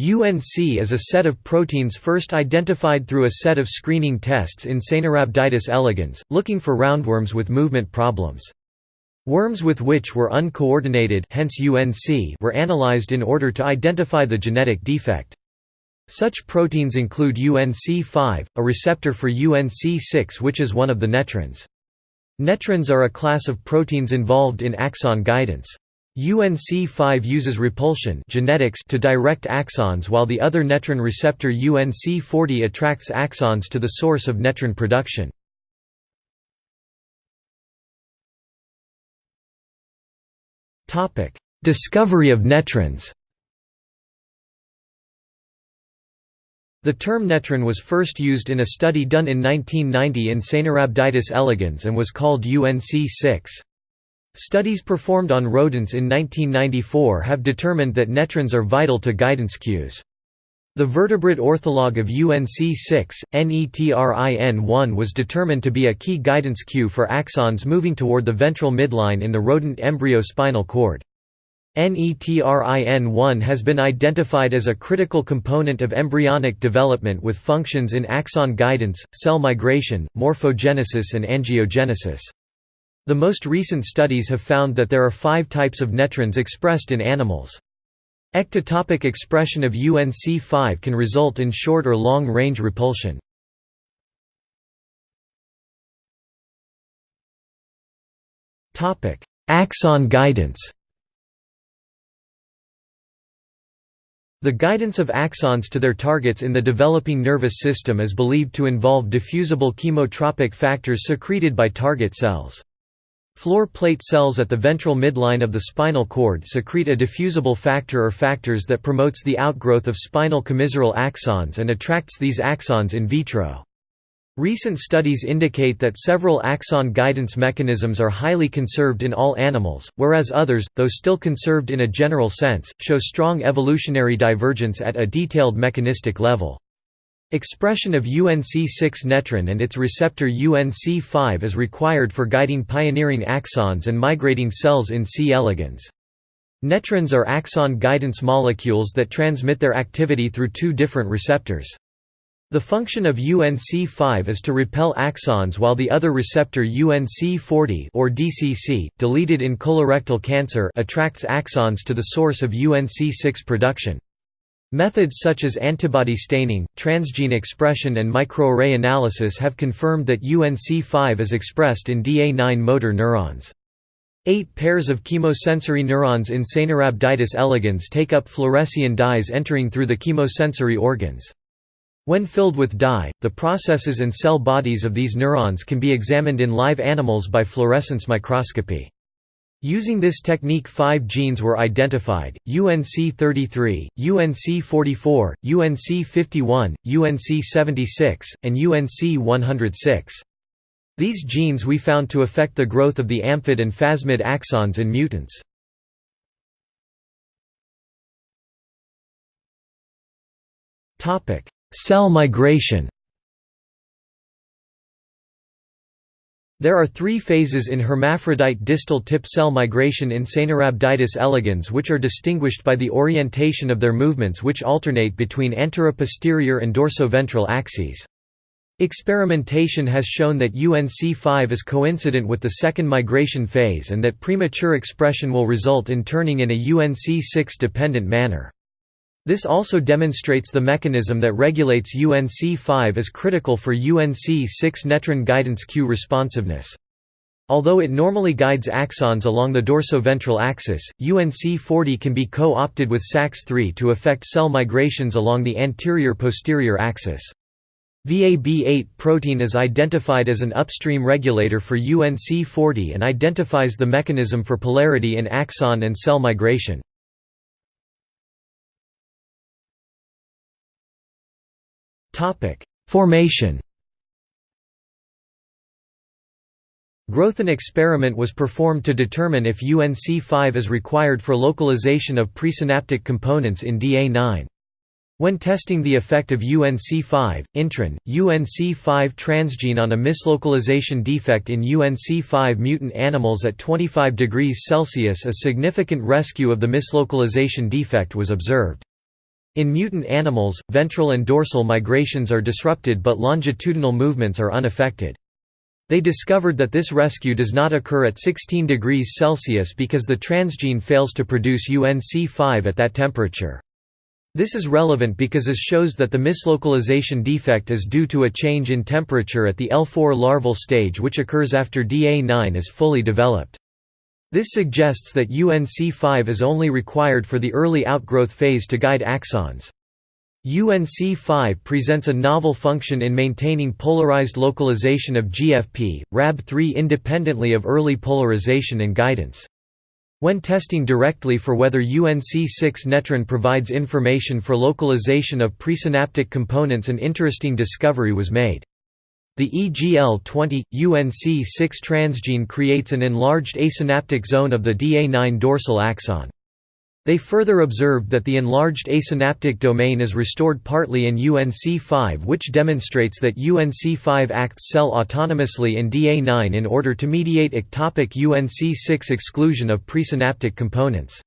UNC is a set of proteins first identified through a set of screening tests in Caenorhabditis elegans, looking for roundworms with movement problems. Worms with which were uncoordinated hence UNC were analyzed in order to identify the genetic defect. Such proteins include UNC5, a receptor for UNC6 which is one of the netrins. Netrins are a class of proteins involved in axon guidance. UNC5 uses repulsion genetics to direct axons while the other netrin receptor UNC40 attracts axons to the source of netrin production. Discovery of netrins The term netrin was first used in a study done in 1990 in Caenorhabditis elegans and was called UNC6. Studies performed on rodents in 1994 have determined that netrins are vital to guidance cues. The vertebrate ortholog of UNC6, NETRIN1 was determined to be a key guidance cue for axons moving toward the ventral midline in the rodent embryo spinal cord. NETRIN1 has been identified as a critical component of embryonic development with functions in axon guidance, cell migration, morphogenesis and angiogenesis. The most recent studies have found that there are five types of netrins expressed in animals. Ectopic expression of UNC5 can result in short or long-range repulsion. Axon guidance The guidance of axons to their targets in the developing nervous system is believed to involve diffusible chemotropic factors secreted by target cells. Floor plate cells at the ventral midline of the spinal cord secrete a diffusible factor or factors that promotes the outgrowth of spinal commissural axons and attracts these axons in vitro. Recent studies indicate that several axon guidance mechanisms are highly conserved in all animals, whereas others, though still conserved in a general sense, show strong evolutionary divergence at a detailed mechanistic level. Expression of UNC6 netrin and its receptor UNC5 is required for guiding pioneering axons and migrating cells in C. elegans. Netrins are axon guidance molecules that transmit their activity through two different receptors. The function of UNC5 is to repel axons while the other receptor UNC40 or DCC, deleted in colorectal cancer attracts axons to the source of UNC6 production. Methods such as antibody staining, transgene expression and microarray analysis have confirmed that UNC5 is expressed in DA9 motor neurons. Eight pairs of chemosensory neurons in Caenorhabditis elegans take up fluorescein dyes entering through the chemosensory organs. When filled with dye, the processes and cell bodies of these neurons can be examined in live animals by fluorescence microscopy. Using this technique five genes were identified, UNC33, UNC44, UNC51, UNC76, and UNC106. These genes we found to affect the growth of the amphid and phasmid axons in mutants. Cell migration There are three phases in hermaphrodite distal tip cell migration in Caenorhabditis elegans which are distinguished by the orientation of their movements which alternate between anteroposterior and dorsoventral axes. Experimentation has shown that UNC5 is coincident with the second migration phase and that premature expression will result in turning in a UNC6-dependent manner. This also demonstrates the mechanism that regulates UNC5 is critical for UNC6 netrin guidance cue responsiveness. Although it normally guides axons along the dorsoventral axis, UNC40 can be co-opted with SAX3 to affect cell migrations along the anterior-posterior axis. VAB8 protein is identified as an upstream regulator for UNC40 and identifies the mechanism for polarity in axon and cell migration. Formation Growth an experiment was performed to determine if UNC5 is required for localization of presynaptic components in DA9. When testing the effect of UNC5, intron, UNC5 transgene on a mislocalization defect in UNC5 mutant animals at 25 degrees Celsius a significant rescue of the mislocalization defect was observed. In mutant animals, ventral and dorsal migrations are disrupted but longitudinal movements are unaffected. They discovered that this rescue does not occur at 16 degrees Celsius because the transgene fails to produce UNC5 at that temperature. This is relevant because it shows that the mislocalization defect is due to a change in temperature at the L4 larval stage which occurs after DA9 is fully developed. This suggests that UNC5 is only required for the early outgrowth phase to guide axons. UNC5 presents a novel function in maintaining polarized localization of GFP, RAB3 independently of early polarization and guidance. When testing directly for whether UNC6 netrin provides information for localization of presynaptic components an interesting discovery was made. The EGL20, UNC6 transgene creates an enlarged asynaptic zone of the DA9 dorsal axon. They further observed that the enlarged asynaptic domain is restored partly in UNC5 which demonstrates that UNC5 acts cell autonomously in DA9 in order to mediate ectopic UNC6 exclusion of presynaptic components.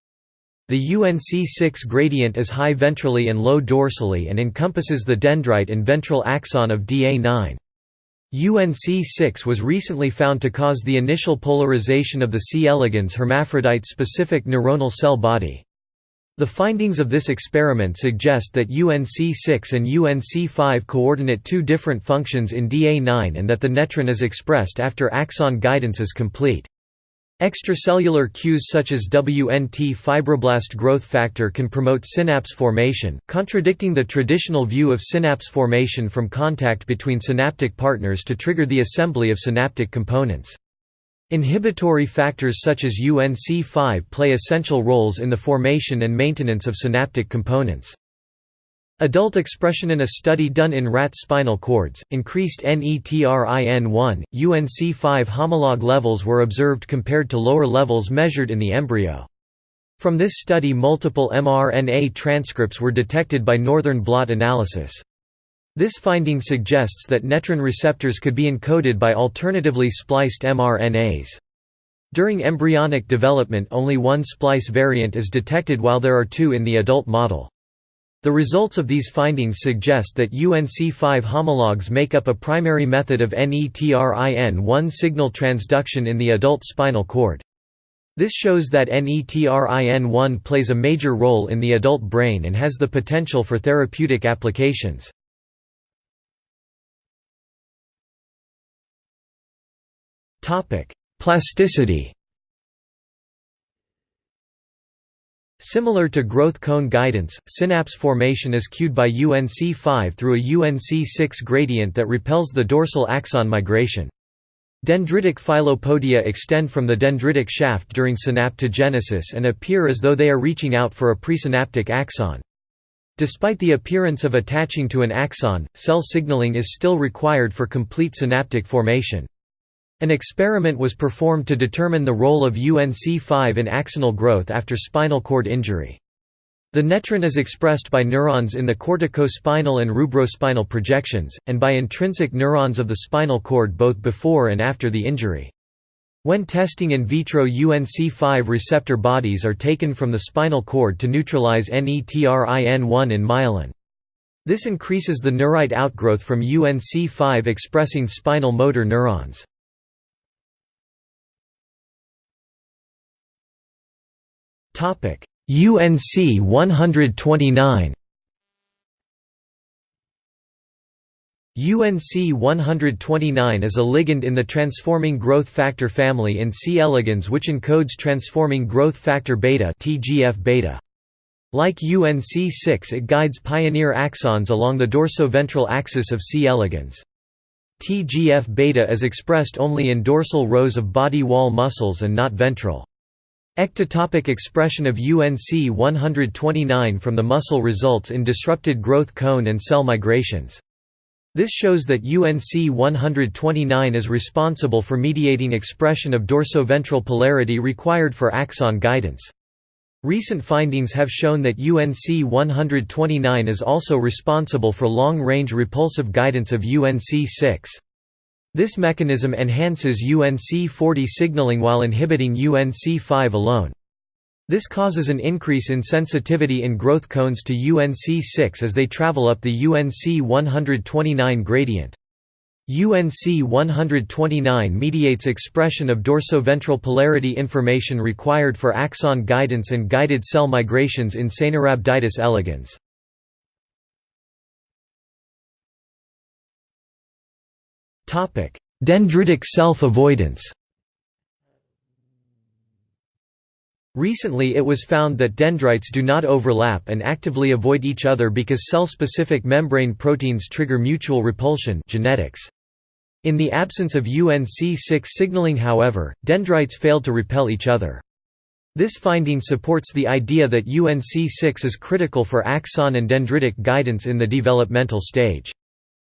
The UNC6 gradient is high ventrally and low dorsally and encompasses the dendrite and ventral axon of DA9. UNC6 was recently found to cause the initial polarization of the C. elegans hermaphrodite-specific neuronal cell body. The findings of this experiment suggest that UNC6 and UNC5 coordinate two different functions in DA9 and that the netrin is expressed after axon guidance is complete. Extracellular cues such as WNT fibroblast growth factor can promote synapse formation, contradicting the traditional view of synapse formation from contact between synaptic partners to trigger the assembly of synaptic components. Inhibitory factors such as UNC5 play essential roles in the formation and maintenance of synaptic components. Adult expression in a study done in rat spinal cords, increased NETRIN1, UNC5 homolog levels were observed compared to lower levels measured in the embryo. From this study multiple mRNA transcripts were detected by northern blot analysis. This finding suggests that netrin receptors could be encoded by alternatively spliced mRNAs. During embryonic development only one splice variant is detected while there are two in the adult model. The results of these findings suggest that UNC5 homologs make up a primary method of NETRIN1 signal transduction in the adult spinal cord. This shows that NETRIN1 plays a major role in the adult brain and has the potential for therapeutic applications. Plasticity Similar to growth cone guidance, synapse formation is cued by UNC5 through a UNC6 gradient that repels the dorsal axon migration. Dendritic filopodia extend from the dendritic shaft during synaptogenesis and appear as though they are reaching out for a presynaptic axon. Despite the appearance of attaching to an axon, cell signaling is still required for complete synaptic formation. An experiment was performed to determine the role of UNC5 in axonal growth after spinal cord injury. The netrin is expressed by neurons in the corticospinal and rubrospinal projections, and by intrinsic neurons of the spinal cord both before and after the injury. When testing in vitro UNC5 receptor bodies are taken from the spinal cord to neutralize NETRIN1 in myelin. This increases the neurite outgrowth from UNC5 expressing spinal motor neurons. Topic: UNC 129. UNC 129 is a ligand in the transforming growth factor family in C. elegans which encodes transforming growth factor beta (TGF-beta). Like UNC6 it guides pioneer axons along the dorsoventral axis of C. elegans. TGF-beta is expressed only in dorsal rows of body wall muscles and not ventral. Ectopic expression of UNC 129 from the muscle results in disrupted growth cone and cell migrations. This shows that UNC 129 is responsible for mediating expression of dorsoventral polarity required for axon guidance. Recent findings have shown that UNC 129 is also responsible for long-range repulsive guidance of UNC 6. This mechanism enhances UNC40 signaling while inhibiting UNC5 alone. This causes an increase in sensitivity in growth cones to UNC6 as they travel up the UNC 129 gradient. UNC 129 mediates expression of dorsoventral polarity information required for axon guidance and guided cell migrations in Caenorhabditis elegans. Dendritic self-avoidance Recently it was found that dendrites do not overlap and actively avoid each other because cell-specific membrane proteins trigger mutual repulsion genetics. In the absence of UNC6 signaling however, dendrites failed to repel each other. This finding supports the idea that UNC6 is critical for axon and dendritic guidance in the developmental stage.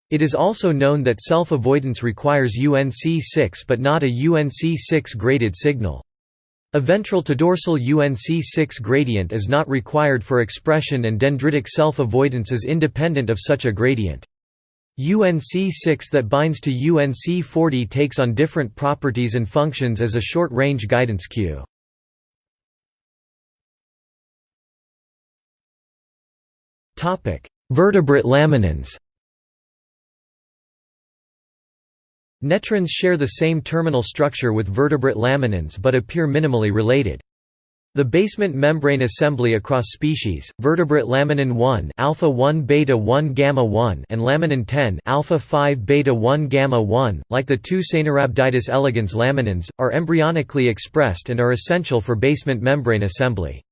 It is also known that self-avoidance requires UNC6 but not a UNC6 graded signal. A ventral to dorsal UNC6 gradient is not required for expression and dendritic self-avoidance is independent of such a gradient. UNC6 that binds to UNC40 takes on different properties and functions as a short-range guidance cue. Vertebrate laminins Netrins share the same terminal structure with vertebrate laminins but appear minimally related. The basement membrane assembly across species, vertebrate laminin 1 alpha 1 beta 1 gamma 1 and laminin 10 alpha 5 beta 1 gamma 1, like the two Caenorhabditis elegans laminins, are embryonically expressed and are essential for basement membrane assembly.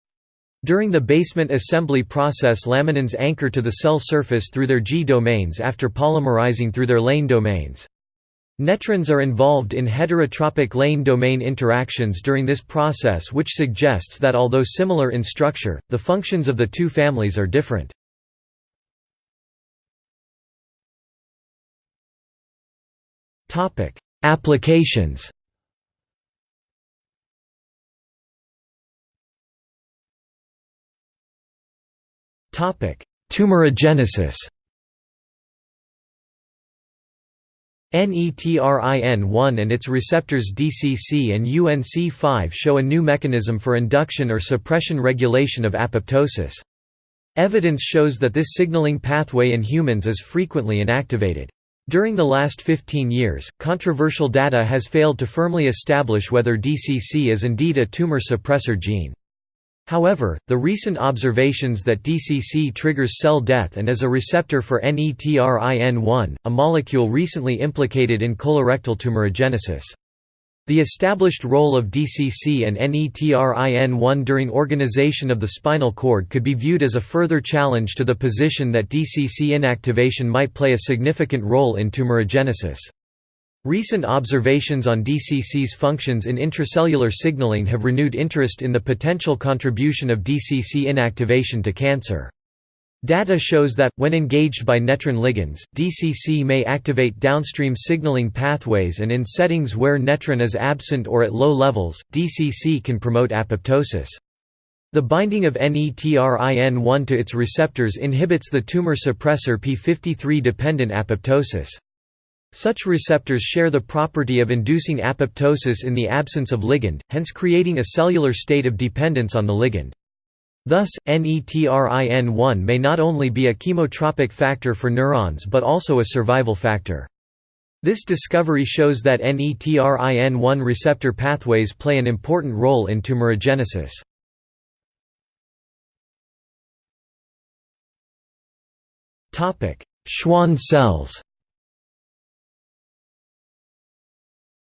During the basement assembly process laminins anchor to the cell surface through their G domains after polymerizing through their lane domains. Netrins are involved in heterotropic lane domain interactions during this process which suggests that although similar in structure, the functions of the two families are different. Applications Tumorigenesis NETRIN1 and its receptors DCC and UNC5 show a new mechanism for induction or suppression regulation of apoptosis. Evidence shows that this signaling pathway in humans is frequently inactivated. During the last 15 years, controversial data has failed to firmly establish whether DCC is indeed a tumor suppressor gene. However, the recent observations that DCC triggers cell death and is a receptor for NETRIN1, a molecule recently implicated in colorectal tumorigenesis. The established role of DCC and NETRIN1 during organization of the spinal cord could be viewed as a further challenge to the position that DCC inactivation might play a significant role in tumorigenesis. Recent observations on DCC's functions in intracellular signaling have renewed interest in the potential contribution of DCC inactivation to cancer. Data shows that, when engaged by netrin ligands, DCC may activate downstream signaling pathways and in settings where netrin is absent or at low levels, DCC can promote apoptosis. The binding of NETRIN1 to its receptors inhibits the tumor suppressor p53-dependent apoptosis. Such receptors share the property of inducing apoptosis in the absence of ligand, hence creating a cellular state of dependence on the ligand. Thus, NETRIN1 may not only be a chemotropic factor for neurons but also a survival factor. This discovery shows that NETRIN1 receptor pathways play an important role in tumorigenesis. Schwann cells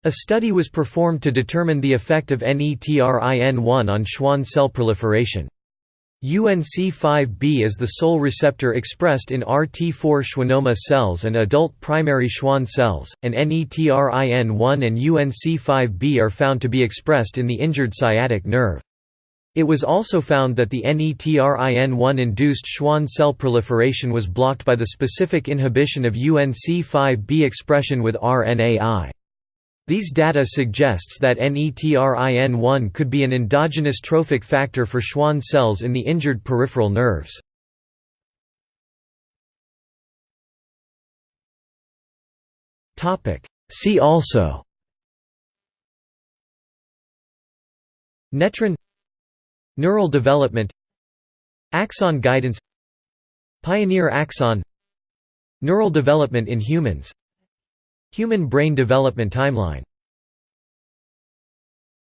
A study was performed to determine the effect of NETRIN1 on Schwann cell proliferation. UNC5B is the sole receptor expressed in RT4 schwannoma cells and adult primary Schwann cells, and NETRIN1 and UNC5B are found to be expressed in the injured sciatic nerve. It was also found that the NETRIN1-induced Schwann cell proliferation was blocked by the specific inhibition of UNC5B expression with RNAi. These data suggests that NETRIN1 could be an endogenous trophic factor for Schwann cells in the injured peripheral nerves. See also Netrin Neural development Axon guidance Pioneer axon Neural development in humans Human brain development timeline